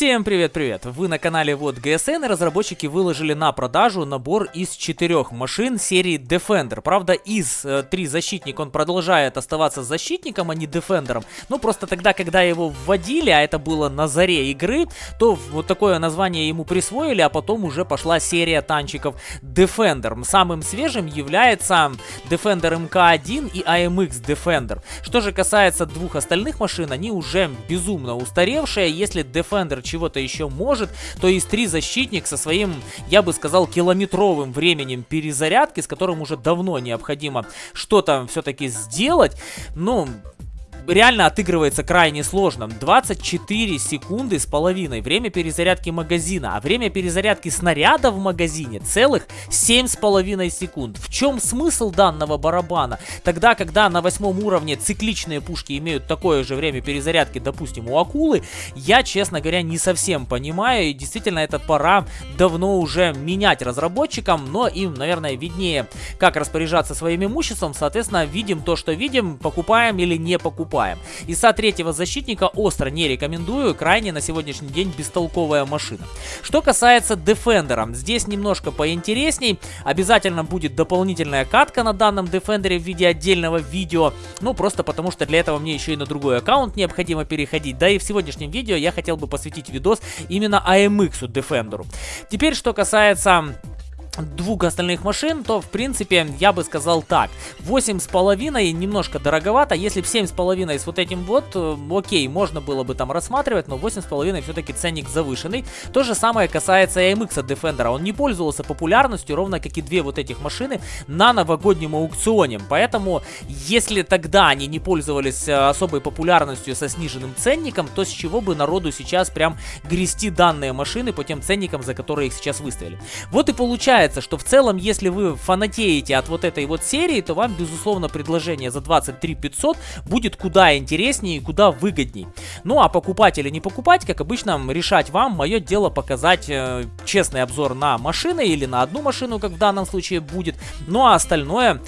Всем привет-привет! Вы на канале Вот GSN разработчики выложили на продажу набор из четырех машин серии Defender. Правда, из э, 3 защитник он продолжает оставаться защитником, а не Defenderом. Ну, просто тогда, когда его вводили, а это было на заре игры, то вот такое название ему присвоили, а потом уже пошла серия танчиков Defender. Самым свежим является Defender MK1 и AMX Defender. Что же касается двух остальных машин, они уже безумно устаревшие. Если Defender чего-то еще может, то есть три защитник со своим, я бы сказал, километровым временем перезарядки, с которым уже давно необходимо что-то все-таки сделать. Ну, реально отыгрывается крайне сложно. 24 секунды с половиной время перезарядки магазина, а время перезарядки снаряда в магазине целых 7 с половиной секунд. В чем смысл данного барабана? Тогда, когда на восьмом уровне цикличные пушки имеют такое же время перезарядки, допустим, у акулы, я, честно говоря, не совсем понимаю, и действительно это пора давно уже менять разработчикам, но им, наверное, виднее, как распоряжаться своим имуществом, соответственно, видим то, что видим, покупаем или не покупаем покупаем. ИСа третьего защитника остро не рекомендую, крайне на сегодняшний день бестолковая машина. Что касается Defender, здесь немножко поинтересней, обязательно будет дополнительная катка на данном Defender в виде отдельного видео, ну просто потому что для этого мне еще и на другой аккаунт необходимо переходить, да и в сегодняшнем видео я хотел бы посвятить видос именно AMX Defender. Теперь, что касается двух остальных машин, то в принципе я бы сказал так. 8,5 немножко дороговато. Если бы 7,5 с вот этим вот, э, окей, можно было бы там рассматривать, но 8,5 все-таки ценник завышенный. То же самое касается AMX Defender. Он не пользовался популярностью, ровно как и две вот этих машины на новогоднем аукционе. Поэтому, если тогда они не пользовались э, особой популярностью со сниженным ценником, то с чего бы народу сейчас прям грести данные машины по тем ценникам, за которые их сейчас выставили. Вот и получается получается, что в целом, если вы фанатеете от вот этой вот серии, то вам, безусловно, предложение за 23 500 будет куда интереснее и куда выгодней. Ну, а покупать или не покупать, как обычно, решать вам. Мое дело показать э, честный обзор на машины или на одну машину, как в данном случае будет. Ну, а остальное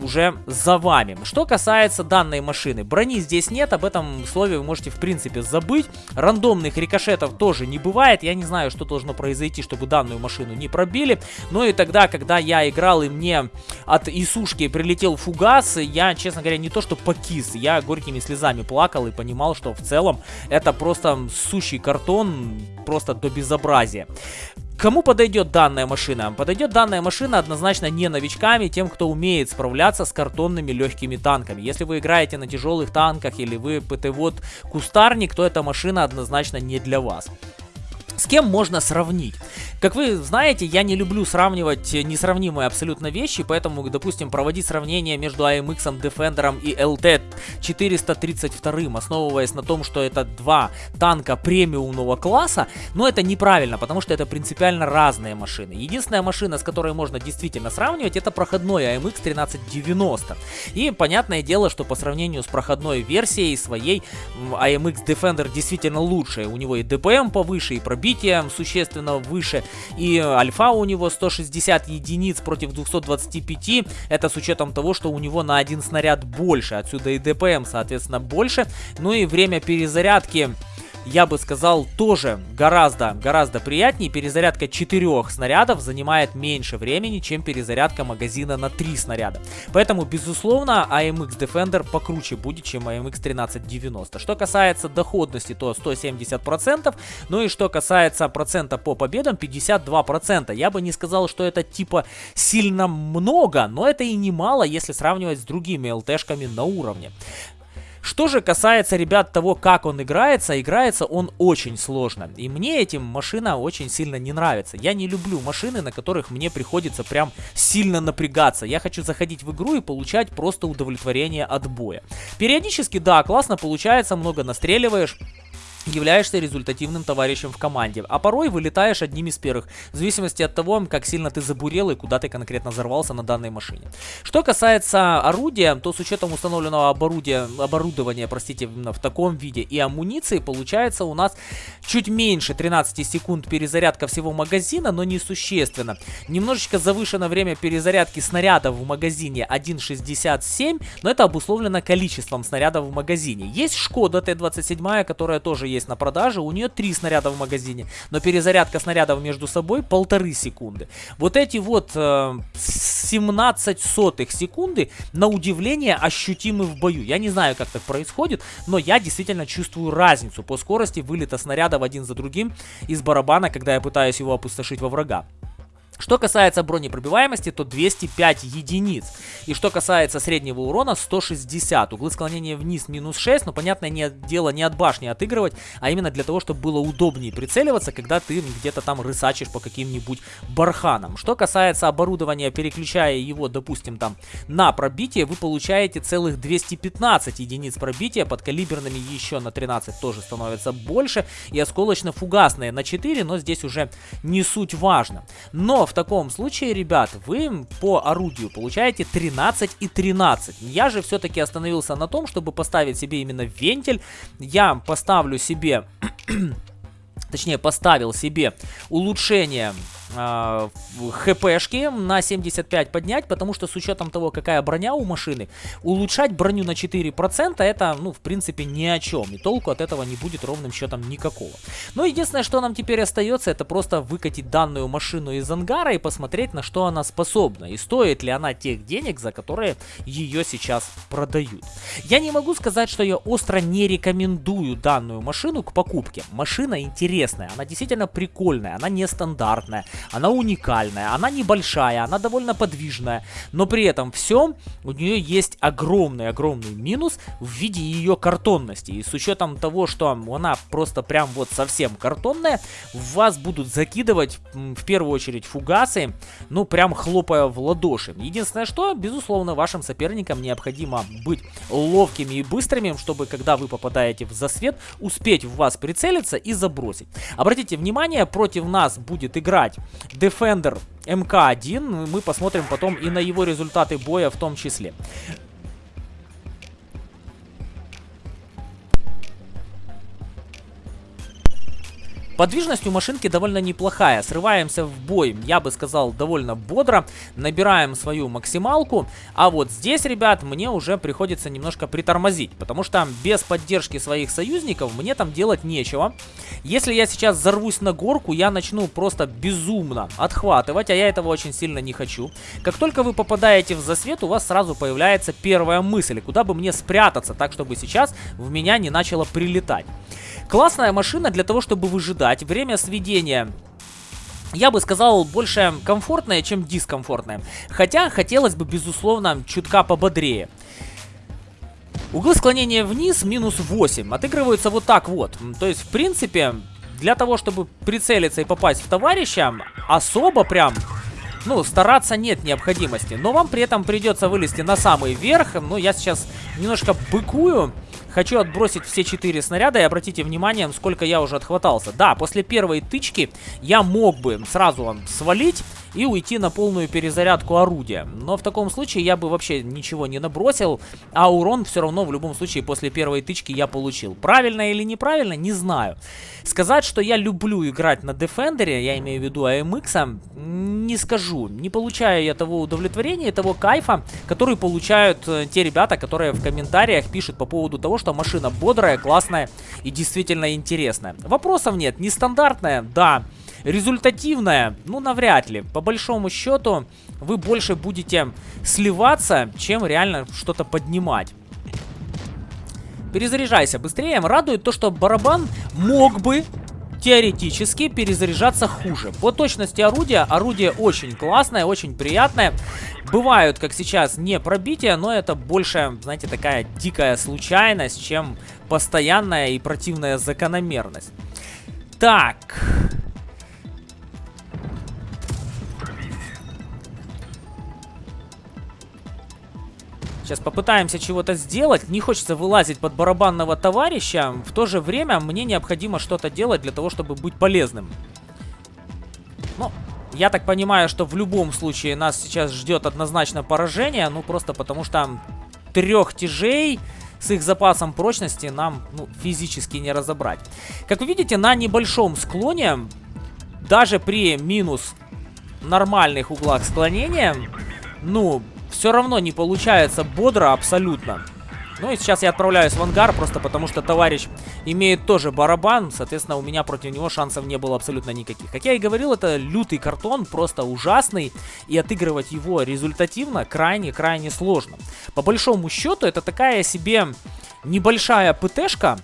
уже за вами. Что касается данной машины, брони здесь нет, об этом слове вы можете в принципе забыть. Рандомных рикошетов тоже не бывает, я не знаю, что должно произойти, чтобы данную машину не пробили. Но и тогда, когда я играл и мне от Исушки прилетел фугас, я, честно говоря, не то что покис, я горькими слезами плакал и понимал, что в целом это просто сущий картон, просто до безобразия. Кому подойдет данная машина? Подойдет данная машина однозначно не новичками, тем, кто умеет справляться с картонными легкими танками. Если вы играете на тяжелых танках или вы ПТ-вот кустарник, то эта машина однозначно не для вас. С кем можно сравнить? Как вы знаете, я не люблю сравнивать несравнимые абсолютно вещи, поэтому, допустим, проводить сравнение между AMX, Defender и LT 432, основываясь на том, что это два танка премиумного класса, но это неправильно, потому что это принципиально разные машины. Единственная машина, с которой можно действительно сравнивать, это проходной AMX 1390. И понятное дело, что по сравнению с проходной версией своей, AMX Defender действительно лучше. У него и ДПМ повыше, и пробитие существенно выше, и альфа у него 160 единиц против 225. Это с учетом того, что у него на один снаряд больше. Отсюда и ДПМ, соответственно, больше. Ну и время перезарядки я бы сказал, тоже гораздо, гораздо приятнее. Перезарядка 4 снарядов занимает меньше времени, чем перезарядка магазина на 3 снаряда. Поэтому, безусловно, AMX Defender покруче будет, чем AMX 1390. Что касается доходности, то 170%. Ну и что касается процента по победам, 52%. Я бы не сказал, что это типа сильно много, но это и немало, если сравнивать с другими ЛТшками на уровне. Что же касается, ребят, того, как он играется, играется он очень сложно. И мне этим машина очень сильно не нравится. Я не люблю машины, на которых мне приходится прям сильно напрягаться. Я хочу заходить в игру и получать просто удовлетворение от боя. Периодически, да, классно получается, много настреливаешь являешься результативным товарищем в команде, а порой вылетаешь одним из первых, в зависимости от того, как сильно ты забурел и куда ты конкретно взорвался на данной машине. Что касается орудия, то с учетом установленного оборудия, оборудования, простите, в таком виде и амуниции, получается у нас чуть меньше 13 секунд перезарядка всего магазина, но не существенно. Немножечко завышено время перезарядки снарядов в магазине 1.67, но это обусловлено количеством снарядов в магазине. Есть Шкода Т-27, которая тоже есть есть на продаже, у нее 3 снаряда в магазине, но перезарядка снарядов между собой полторы секунды. Вот эти вот э, 17 сотых секунды, на удивление, ощутимы в бою. Я не знаю, как так происходит, но я действительно чувствую разницу по скорости вылета снарядов один за другим из барабана, когда я пытаюсь его опустошить во врага. Что касается бронепробиваемости, то 205 единиц. И что касается среднего урона, 160. Углы склонения вниз минус 6, но понятное не, дело не от башни отыгрывать, а именно для того, чтобы было удобнее прицеливаться, когда ты где-то там рысачишь по каким-нибудь барханам. Что касается оборудования, переключая его, допустим, там на пробитие, вы получаете целых 215 единиц пробития, под калиберными еще на 13 тоже становится больше, и осколочно-фугасные на 4, но здесь уже не суть важно. Но в таком случае, ребят, вы по орудию получаете 13 и 13. Я же все-таки остановился на том, чтобы поставить себе именно вентиль. Я поставлю себе... точнее поставил себе улучшение э, хпшки на 75 поднять, потому что с учетом того, какая броня у машины, улучшать броню на 4% это, ну, в принципе, ни о чем. И толку от этого не будет ровным счетом никакого. Но единственное, что нам теперь остается, это просто выкатить данную машину из ангара и посмотреть, на что она способна. И стоит ли она тех денег, за которые ее сейчас продают. Я не могу сказать, что я остро не рекомендую данную машину к покупке. Машина интересная, она действительно прикольная, она нестандартная она уникальная, она небольшая, она довольно подвижная, но при этом все у нее есть огромный-огромный минус в виде ее картонности. И с учетом того, что она просто прям вот совсем картонная, в вас будут закидывать в первую очередь фугасы, ну прям хлопая в ладоши. Единственное, что, безусловно, вашим соперникам необходимо быть ловкими и быстрыми, чтобы когда вы попадаете в засвет, успеть в вас прицелиться и забросить. Обратите внимание, против нас будет играть Defender МК-1. Мы посмотрим потом и на его результаты боя в том числе. Подвижность у машинки довольно неплохая. Срываемся в бой, я бы сказал, довольно бодро. Набираем свою максималку. А вот здесь, ребят, мне уже приходится немножко притормозить. Потому что без поддержки своих союзников мне там делать нечего. Если я сейчас взорвусь на горку, я начну просто безумно отхватывать. А я этого очень сильно не хочу. Как только вы попадаете в засвет, у вас сразу появляется первая мысль. Куда бы мне спрятаться, так чтобы сейчас в меня не начало прилетать. Классная машина для того, чтобы выжидать. Время сведения я бы сказал, больше комфортное, чем дискомфортное. Хотя, хотелось бы, безусловно, чутка пободрее. Углы склонения вниз минус 8. Отыгрываются вот так вот. То есть, в принципе, для того, чтобы прицелиться и попасть в товарища, особо прям, ну, стараться нет необходимости. Но вам при этом придется вылезти на самый верх. Ну, я сейчас немножко быкую. Хочу отбросить все четыре снаряда и обратите внимание, сколько я уже отхватался. Да, после первой тычки я мог бы сразу свалить и уйти на полную перезарядку орудия. Но в таком случае я бы вообще ничего не набросил, а урон все равно в любом случае после первой тычки я получил. Правильно или неправильно, не знаю. Сказать, что я люблю играть на Defender, я имею в виду AMX, не скажу. Не получаю я того удовлетворения, того кайфа, который получают э, те ребята, которые в комментариях пишут по поводу того, что машина бодрая, классная и действительно интересная. Вопросов нет. Нестандартная, да. Результативная, ну навряд ли. По большому счету вы больше будете сливаться, чем реально что-то поднимать. Перезаряжайся быстрее. Радует то, что барабан мог бы теоретически перезаряжаться хуже. По точности орудия, орудие очень классное, очень приятное. Бывают, как сейчас, не пробития, но это больше, знаете, такая дикая случайность, чем постоянная и противная закономерность. Так, Сейчас попытаемся чего-то сделать. Не хочется вылазить под барабанного товарища. В то же время мне необходимо что-то делать для того, чтобы быть полезным. Ну, я так понимаю, что в любом случае нас сейчас ждет однозначно поражение. Ну, просто потому что трех тяжей с их запасом прочности нам ну, физически не разобрать. Как вы видите, на небольшом склоне, даже при минус нормальных углах склонения, ну, все равно не получается бодро абсолютно. Ну и сейчас я отправляюсь в ангар, просто потому что товарищ имеет тоже барабан. Соответственно, у меня против него шансов не было абсолютно никаких. Как я и говорил, это лютый картон, просто ужасный. И отыгрывать его результативно крайне-крайне сложно. По большому счету, это такая себе небольшая ПТшка,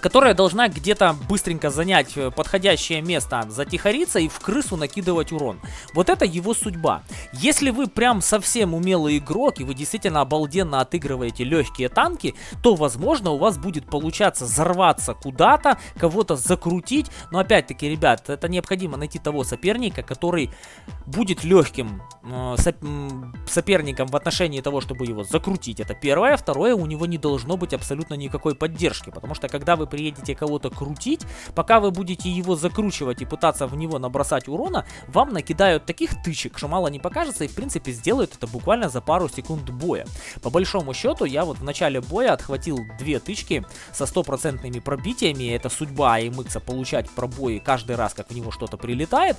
которая должна где-то быстренько занять э, подходящее место, затихариться и в крысу накидывать урон. Вот это его судьба. Если вы прям совсем умелый игрок и вы действительно обалденно отыгрываете легкие танки, то возможно у вас будет получаться взорваться куда-то, кого-то закрутить. Но опять-таки, ребят, это необходимо найти того соперника, который будет легким э, соп соперником в отношении того, чтобы его закрутить. Это первое. Второе, у него не должно быть абсолютно никакой поддержки, потому что когда вы приедете кого-то крутить, пока вы будете его закручивать и пытаться в него набросать урона, вам накидают таких тычек, что мало не покажется и в принципе сделают это буквально за пару секунд боя. По большому счету я вот в начале боя отхватил две тычки со стопроцентными пробитиями, это судьба AMX получать пробои каждый раз, как в него что-то прилетает,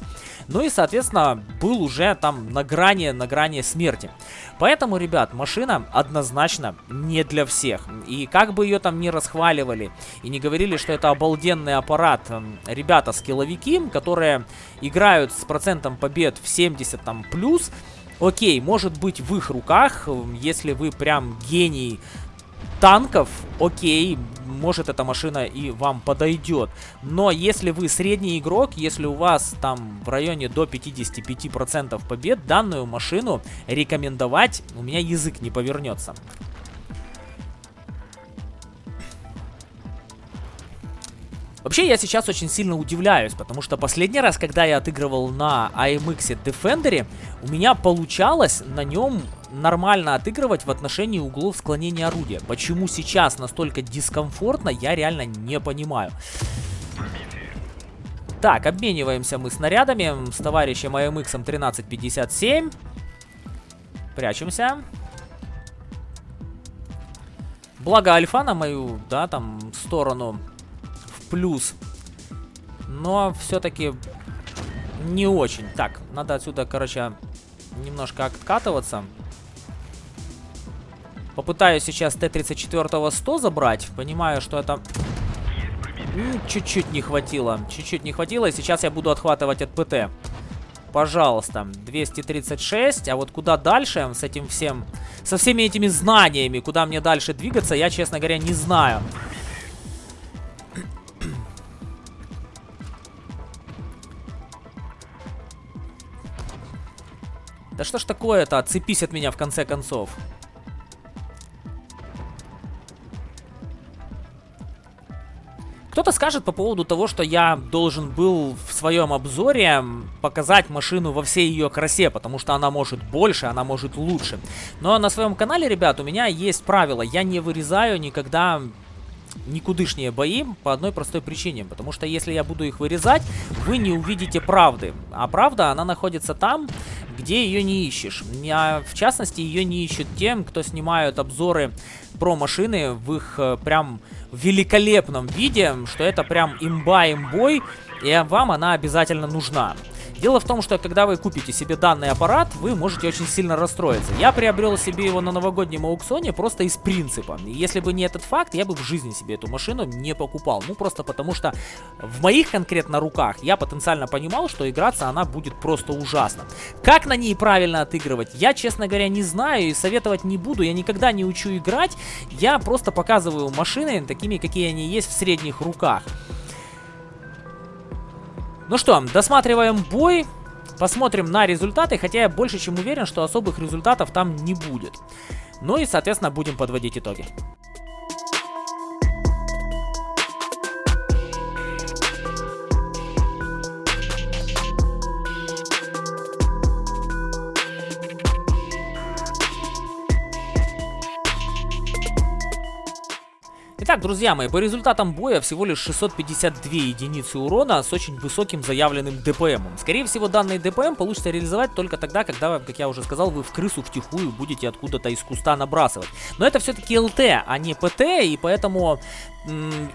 ну и соответственно был уже там на грани, на грани смерти. Поэтому, ребят, машина однозначно не для всех. И как бы ее там не расхваливали и не говорили, что это обалденный аппарат. Ребята, скилловики, которые играют с процентом побед в 70 там плюс, окей, может быть в их руках, если вы прям гений танков, окей, может эта машина и вам подойдет. Но если вы средний игрок, если у вас там в районе до 55% побед, данную машину рекомендовать у меня язык не повернется. Вообще, я сейчас очень сильно удивляюсь, потому что последний раз, когда я отыгрывал на AMX Defender, у меня получалось на нем нормально отыгрывать в отношении углов склонения орудия. Почему сейчас настолько дискомфортно, я реально не понимаю. Так, обмениваемся мы снарядами с товарищем AMX 1357. Прячемся. Благо альфа на мою, да, там, сторону плюс. Но все-таки не очень. Так, надо отсюда, короче, немножко откатываться. Попытаюсь сейчас Т-34 100 забрать. Понимаю, что это... Чуть-чуть не хватило. Чуть-чуть не хватило. И сейчас я буду отхватывать от ПТ. Пожалуйста. 236. А вот куда дальше с этим всем... Со всеми этими знаниями, куда мне дальше двигаться, я, честно говоря, не знаю. Да что ж такое-то? Отцепись от меня в конце концов. Кто-то скажет по поводу того, что я должен был в своем обзоре показать машину во всей ее красе, потому что она может больше, она может лучше. Но на своем канале, ребят, у меня есть правило. Я не вырезаю никогда никудышние бои по одной простой причине. Потому что если я буду их вырезать, вы не увидите правды. А правда, она находится там, где ее не ищешь. А в частности, ее не ищут тем, кто снимают обзоры про машины в их э, прям великолепном виде, что это прям имба-имбой, и вам она обязательно нужна. Дело в том, что когда вы купите себе данный аппарат, вы можете очень сильно расстроиться. Я приобрел себе его на новогоднем аукционе просто из принципа. И если бы не этот факт, я бы в жизни себе эту машину не покупал. Ну, просто потому что в моих конкретно руках я потенциально понимал, что играться она будет просто ужасно. Как на ней правильно отыгрывать, я, честно говоря, не знаю и советовать не буду. Я никогда не учу играть, я просто показываю машины такими, какие они есть в средних руках. Ну что, досматриваем бой. Посмотрим на результаты, хотя я больше чем уверен, что особых результатов там не будет. Ну и, соответственно, будем подводить итоги. Итак, друзья мои, по результатам боя всего лишь 652 единицы урона с очень высоким заявленным ДПМ. Скорее всего, данный ДПМ получится реализовать только тогда, когда, как я уже сказал, вы в крысу втихую будете откуда-то из куста набрасывать. Но это все-таки ЛТ, а не ПТ, и поэтому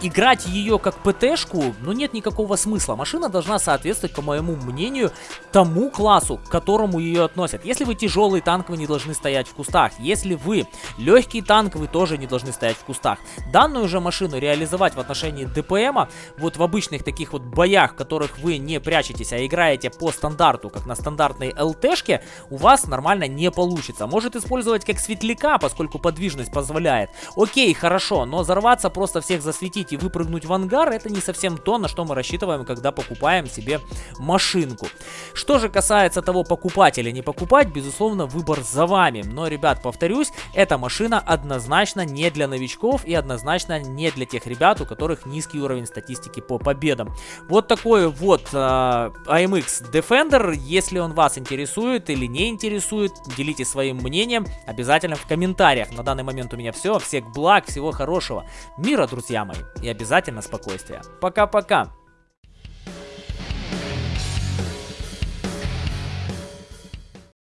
играть ее как ПТшку, ну нет никакого смысла. Машина должна соответствовать, по моему мнению, тому классу, к которому ее относят. Если вы тяжелый танк, вы не должны стоять в кустах. Если вы легкий танк, вы тоже не должны стоять в кустах. Данную же машину реализовать в отношении ДПМа, вот в обычных таких вот боях, в которых вы не прячетесь, а играете по стандарту, как на стандартной ЛТшке, у вас нормально не получится. Может использовать как светляка, поскольку подвижность позволяет. Окей, хорошо, но взорваться просто всех засветить и выпрыгнуть в ангар, это не совсем то, на что мы рассчитываем, когда покупаем себе машинку. Что же касается того, покупать или не покупать, безусловно, выбор за вами. Но, ребят, повторюсь, эта машина однозначно не для новичков и однозначно не для тех ребят, у которых низкий уровень статистики по победам. Вот такой вот э, AMX Defender. Если он вас интересует или не интересует, делитесь своим мнением обязательно в комментариях. На данный момент у меня все. Всех благ, всего хорошего. Мира, друзья мои. И обязательно спокойствия. Пока-пока.